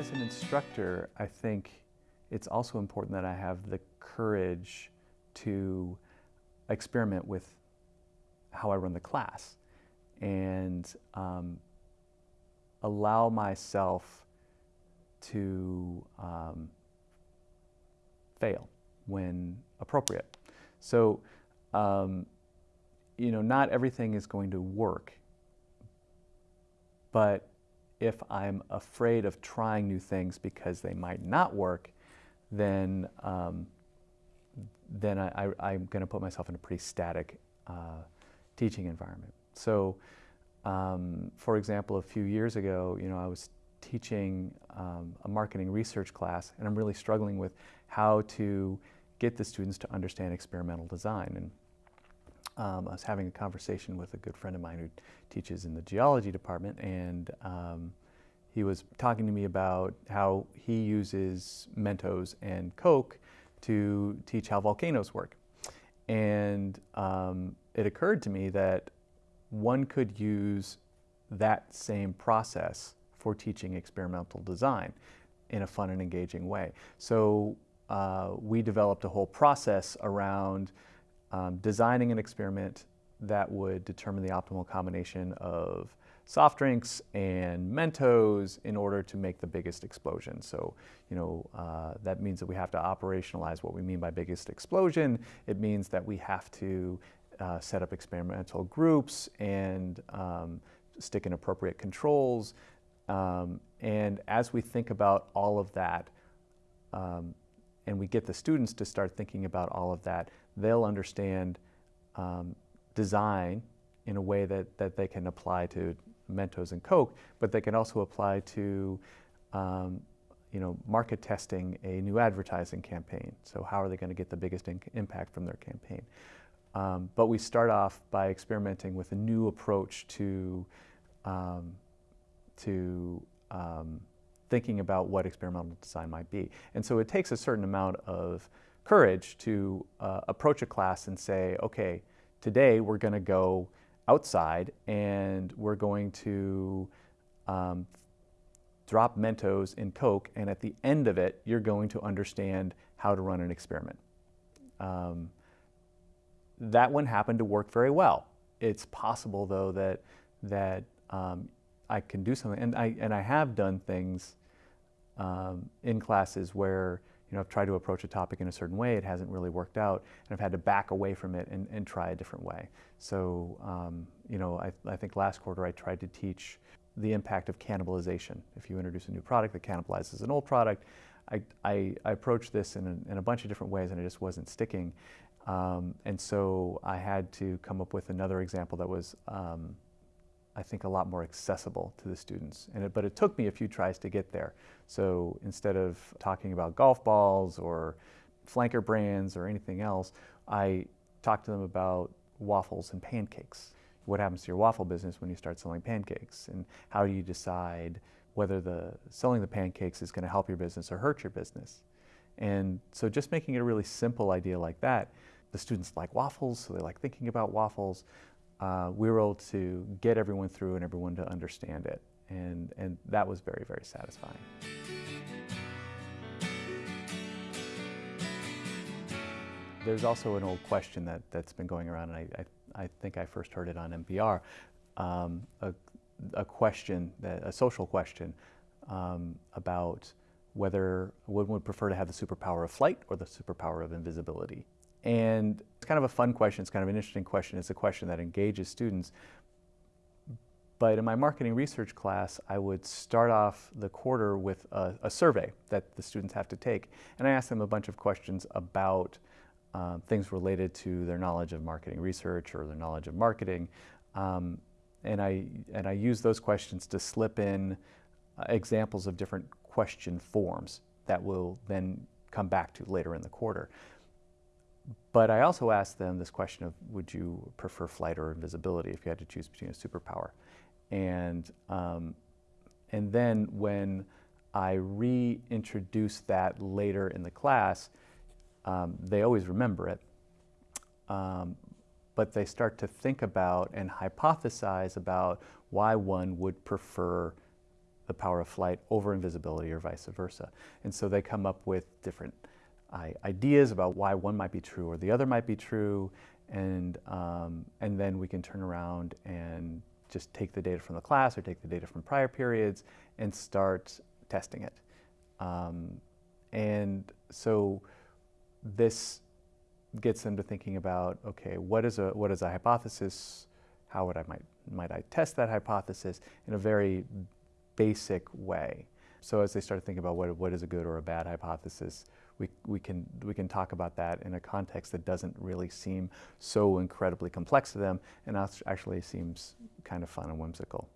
as an instructor, I think it's also important that I have the courage to experiment with how I run the class and um, allow myself to um, fail when appropriate. So, um, you know, not everything is going to work, but if I'm afraid of trying new things because they might not work, then um, then I, am going to put myself in a pretty static uh, teaching environment. So, um, for example, a few years ago, you know, I was teaching um, a marketing research class, and I'm really struggling with how to get the students to understand experimental design. And um, I was having a conversation with a good friend of mine who teaches in the geology department, and um, he was talking to me about how he uses Mentos and Coke to teach how volcanoes work. And um, it occurred to me that one could use that same process for teaching experimental design in a fun and engaging way. So uh, we developed a whole process around um, designing an experiment that would determine the optimal combination of soft drinks and Mentos in order to make the biggest explosion. So, you know, uh, that means that we have to operationalize what we mean by biggest explosion. It means that we have to uh, set up experimental groups and um, stick in appropriate controls. Um, and as we think about all of that, um, and we get the students to start thinking about all of that, they'll understand um, design in a way that, that they can apply to Mentos and Coke, but they can also apply to um, you know, market testing a new advertising campaign. So how are they going to get the biggest impact from their campaign? Um, but we start off by experimenting with a new approach to, um, to um, thinking about what experimental design might be. And so it takes a certain amount of courage to uh, approach a class and say, okay, today we're going to go outside and we're going to um, drop Mentos in Coke and at the end of it you're going to understand how to run an experiment. Um, that one happened to work very well. It's possible though that, that um, I can do something and I, and I have done things um, in classes where you know, I've tried to approach a topic in a certain way, it hasn't really worked out, and I've had to back away from it and, and try a different way. So, um, you know, I, I, think last quarter I tried to teach the impact of cannibalization. If you introduce a new product that cannibalizes an old product, I, I, I approached this in a, in a, bunch of different ways and it just wasn't sticking. Um, and so I had to come up with another example that was um, I think, a lot more accessible to the students. And it, but it took me a few tries to get there. So instead of talking about golf balls or flanker brands or anything else, I talked to them about waffles and pancakes. What happens to your waffle business when you start selling pancakes? And how do you decide whether the selling the pancakes is going to help your business or hurt your business? And so just making it a really simple idea like that, the students like waffles, so they like thinking about waffles uh, we were able to get everyone through and everyone to understand it. And, and that was very, very satisfying. There's also an old question that, that's been going around, and I, I, I think I first heard it on NPR, um, a, a, question, that, a social question um, about whether one would prefer to have the superpower of flight or the superpower of invisibility. And it's kind of a fun question, it's kind of an interesting question, it's a question that engages students. But in my marketing research class, I would start off the quarter with a, a survey that the students have to take. And I ask them a bunch of questions about uh, things related to their knowledge of marketing research or their knowledge of marketing. Um, and, I, and I use those questions to slip in uh, examples of different question forms that will then come back to later in the quarter. But I also asked them this question of, would you prefer flight or invisibility if you had to choose between a superpower? And, um, and then when I reintroduce that later in the class, um, they always remember it. Um, but they start to think about and hypothesize about why one would prefer the power of flight over invisibility or vice versa. And so they come up with different ideas about why one might be true or the other might be true, and, um, and then we can turn around and just take the data from the class or take the data from prior periods and start testing it. Um, and so this gets them to thinking about, okay, what is a, what is a hypothesis? How would I might, might I test that hypothesis in a very basic way? So as they start to think about what, what is a good or a bad hypothesis, we, we, can, we can talk about that in a context that doesn't really seem so incredibly complex to them and actually seems kind of fun and whimsical.